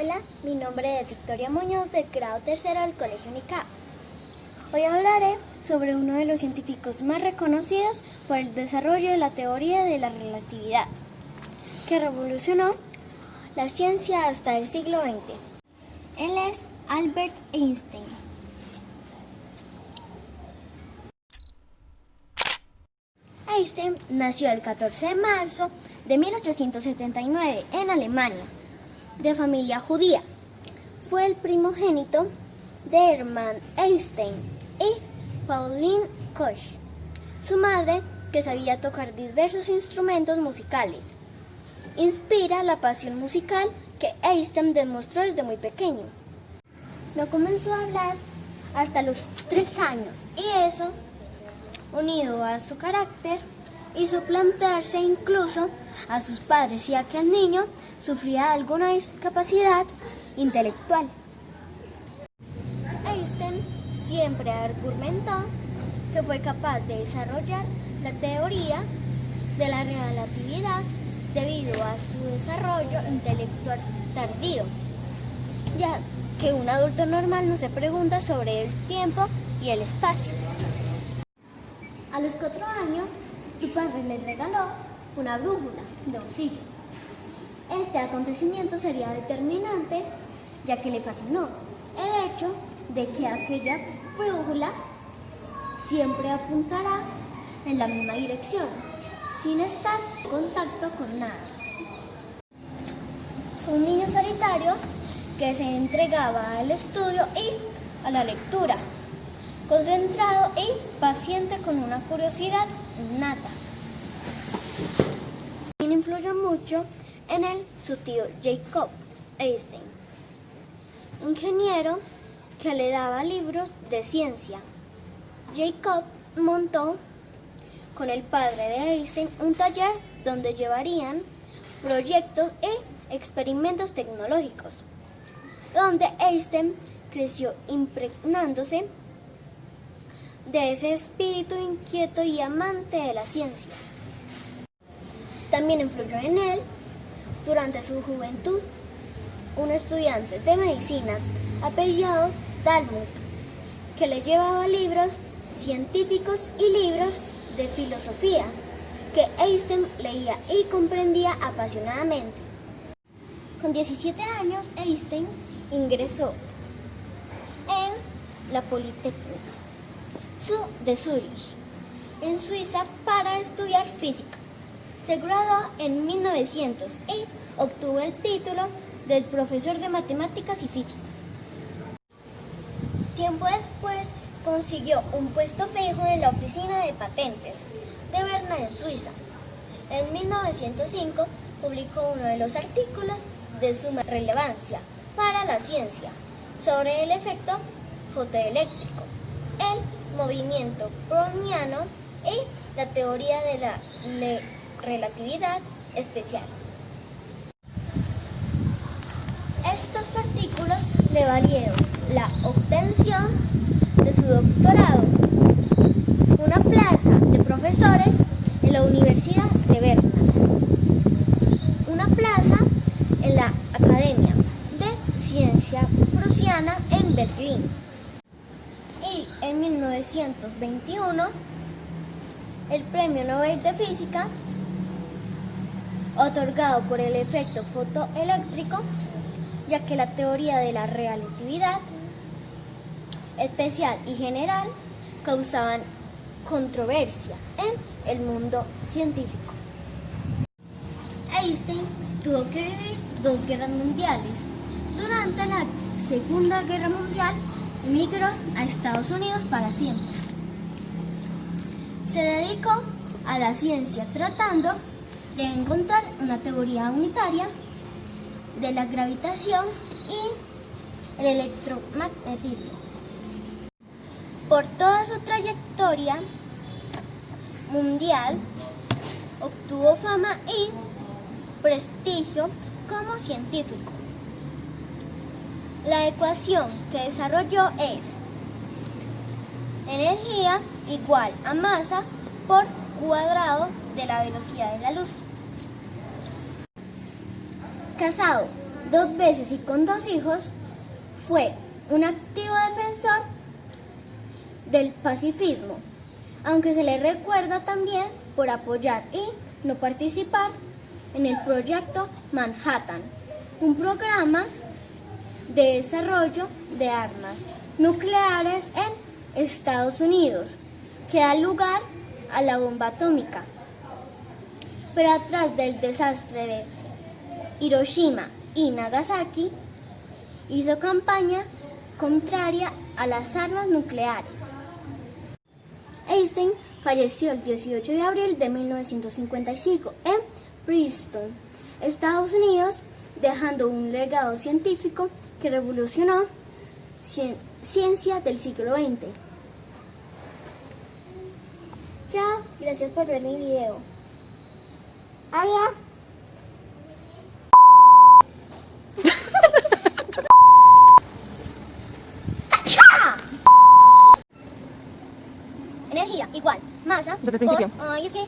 Hola, mi nombre es Victoria Muñoz del grado tercero del Colegio UNICAP. Hoy hablaré sobre uno de los científicos más reconocidos por el desarrollo de la teoría de la relatividad, que revolucionó la ciencia hasta el siglo XX. Él es Albert Einstein. Einstein nació el 14 de marzo de 1879 en Alemania, de familia judía. Fue el primogénito de Hermann Einstein y Pauline Koch. Su madre, que sabía tocar diversos instrumentos musicales, inspira la pasión musical que Einstein demostró desde muy pequeño. No comenzó a hablar hasta los tres años y eso unido a su carácter, hizo plantearse incluso a sus padres si aquel niño sufría alguna discapacidad intelectual. Einstein siempre argumentó que fue capaz de desarrollar la teoría de la relatividad debido a su desarrollo intelectual tardío, ya que un adulto normal no se pregunta sobre el tiempo y el espacio. A los cuatro años, su padre le regaló una brújula de bolsillo. Este acontecimiento sería determinante, ya que le fascinó el hecho de que aquella brújula siempre apuntará en la misma dirección, sin estar en contacto con nada. Un niño solitario que se entregaba al estudio y a la lectura concentrado y paciente con una curiosidad innata. Quien influyó mucho en él su tío Jacob Einstein, ingeniero que le daba libros de ciencia. Jacob montó con el padre de Einstein un taller donde llevarían proyectos e experimentos tecnológicos, donde Einstein creció impregnándose de ese espíritu inquieto y amante de la ciencia. También influyó en él, durante su juventud, un estudiante de medicina apellidado Talmud, que le llevaba libros científicos y libros de filosofía que Einstein leía y comprendía apasionadamente. Con 17 años, Einstein ingresó en la Politécnica de Zurich, en Suiza, para estudiar física. Se graduó en 1900 y obtuvo el título del profesor de matemáticas y física. Tiempo después consiguió un puesto fijo en la oficina de patentes de Berna en Suiza. En 1905 publicó uno de los artículos de suma relevancia para la ciencia sobre el efecto fotoeléctrico. El movimiento browniano y la teoría de la relatividad especial. Estos partículos le valieron la obtención de su doctorado, una plaza de profesores en la Universidad de Berna, una plaza en la Academia de Ciencia Prusiana en Berlín 1921 el Premio Nobel de Física otorgado por el efecto fotoeléctrico, ya que la teoría de la relatividad especial y general causaban controversia en el mundo científico. Einstein tuvo que vivir dos guerras mundiales. Durante la Segunda Guerra Mundial Migró a Estados Unidos para siempre. Se dedicó a la ciencia tratando de encontrar una teoría unitaria de la gravitación y el electromagnetismo. Por toda su trayectoria mundial, obtuvo fama y prestigio como científico. La ecuación que desarrolló es energía igual a masa por cuadrado de la velocidad de la luz. Casado dos veces y con dos hijos, fue un activo defensor del pacifismo, aunque se le recuerda también por apoyar y no participar en el proyecto Manhattan, un programa de desarrollo de armas nucleares en Estados Unidos que da lugar a la bomba atómica. Pero atrás del desastre de Hiroshima y Nagasaki, hizo campaña contraria a las armas nucleares. Einstein falleció el 18 de abril de 1955 en Princeton, Estados Unidos, dejando un legado científico que revolucionó cien- ciencia del siglo XX. Chao, gracias por ver mi video. Adiós. Energía igual masa Desde el principio. por- ay, es que